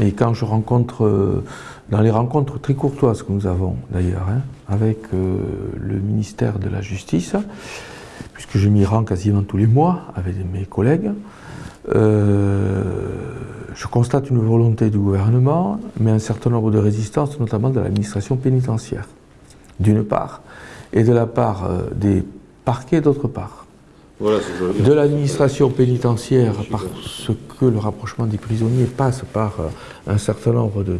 Et quand je rencontre, euh, dans les rencontres très courtoises que nous avons d'ailleurs, hein, avec euh, le ministère de la Justice, puisque je m'y rends quasiment tous les mois avec mes collègues, euh, je constate une volonté du gouvernement, mais un certain nombre de résistances, notamment de l'administration pénitentiaire, d'une part, et de la part des parquets d'autre part de l'administration pénitentiaire parce que le rapprochement des prisonniers passe par euh, un certain nombre de,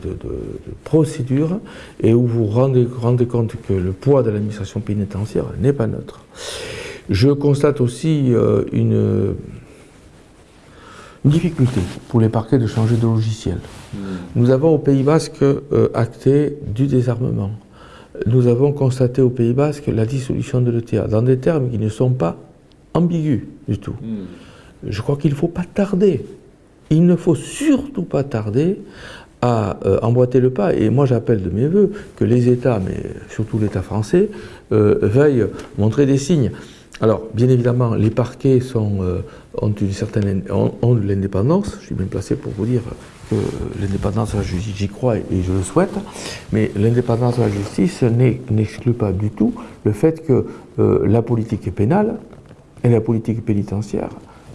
procédures et où vous rendez, rendez compte que le poids de l'administration pénitentiaire n'est pas neutre. Je constate aussi euh, une, difficulté pour les parquets de changer de logiciel. Hmm. Nous avons au Pays Basque euh, acté du désarmement. Nous avons constaté au Pays Basque la dissolution de l'ETA dans des termes qui ne sont pas ambigu du tout. Hmm. Je crois qu'il ne faut pas tarder. Il ne faut surtout pas tarder à euh, emboîter le pas. Et moi, j'appelle de mes voeux que les États, mais surtout l'État français, euh, veuillent montrer des signes. Alors, bien évidemment, les parquets sont, euh, ont une certaine ont, de l'indépendance. Je suis bien placé pour vous dire que l'indépendance de la justice, j'y crois et, je le souhaite. Mais l'indépendance de la justice n'exclut pas du tout le fait que la politique pénale et la politique pénitentiaire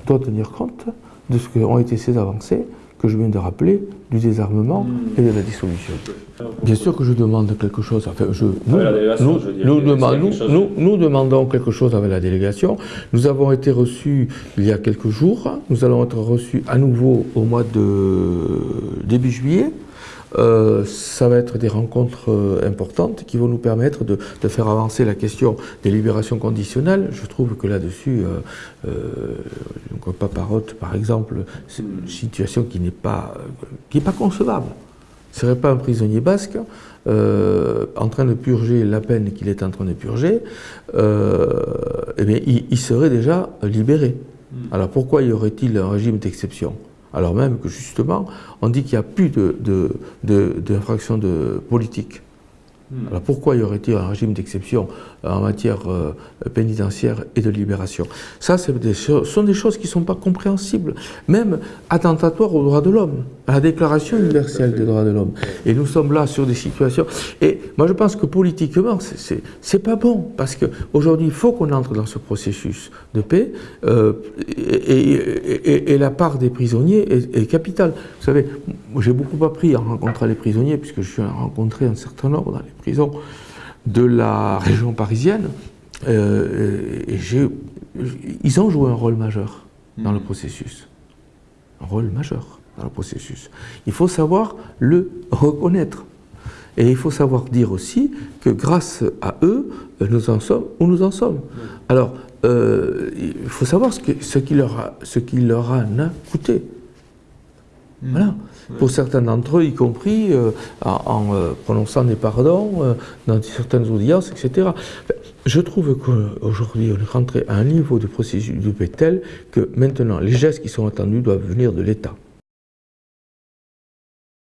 doit tenir compte de ce qu'ont été ces avancées que je viens de rappeler, du désarmement et de la dissolution. Bien sûr que je demande quelque chose, enfin, je, nous, nous, demandons quelque chose avec la délégation. Nous avons été reçus il y a quelques jours, nous allons être reçus à nouveau au mois de début juillet, euh, ça va être des rencontres euh, importantes qui vont nous permettre de, faire avancer la question des libérations conditionnelles. Je trouve que là-dessus, euh, euh Paparotte, par exemple, c'est une situation qui n'est pas, qui pas concevable. Ce ne serait pas un prisonnier basque en train de purger la peine qu'il est en train de purger, eh bien, il, serait déjà libéré. Hmm. Alors pourquoi y aurait-il un régime d'exception? Alors même que justement, on dit qu'il n'y a plus d'infraction de, de, politique. Hmm. Alors pourquoi y aurait-il un régime d'exception en matière euh, pénitentiaire et de libération? Ça, ce sont des choses qui ne sont pas compréhensibles, même attentatoires aux droits de l'homme, à la Déclaration universelle des droits de l'homme. Et nous sommes là sur des situations... Et moi, je pense que politiquement, c'est pas bon, parce qu'aujourd'hui, il faut qu'on entre dans ce processus de paix, euh, et, la part des prisonniers est, est capitale. Vous savez, j'ai beaucoup appris en rencontrant les prisonniers, puisque je suis rencontré un certain nombre dans les prison de la région parisienne, euh, et ils ont joué un rôle majeur dans le hmm. processus. Un rôle majeur dans le processus. Il faut savoir le reconnaître. Et il faut savoir dire aussi que grâce à eux, nous en sommes où nous en sommes. Hmm. Alors, euh, il faut savoir ce, ce, qui leur a, ce qui leur a coûté. Hmm. Voilà pour certains d'entre eux, y compris euh, en, euh, prononçant des pardons euh, dans certaines audiences, etc. je trouve qu'aujourd'hui, on est rentré à un niveau de processus de paix tel que maintenant, les gestes qui sont attendus doivent venir de l'État.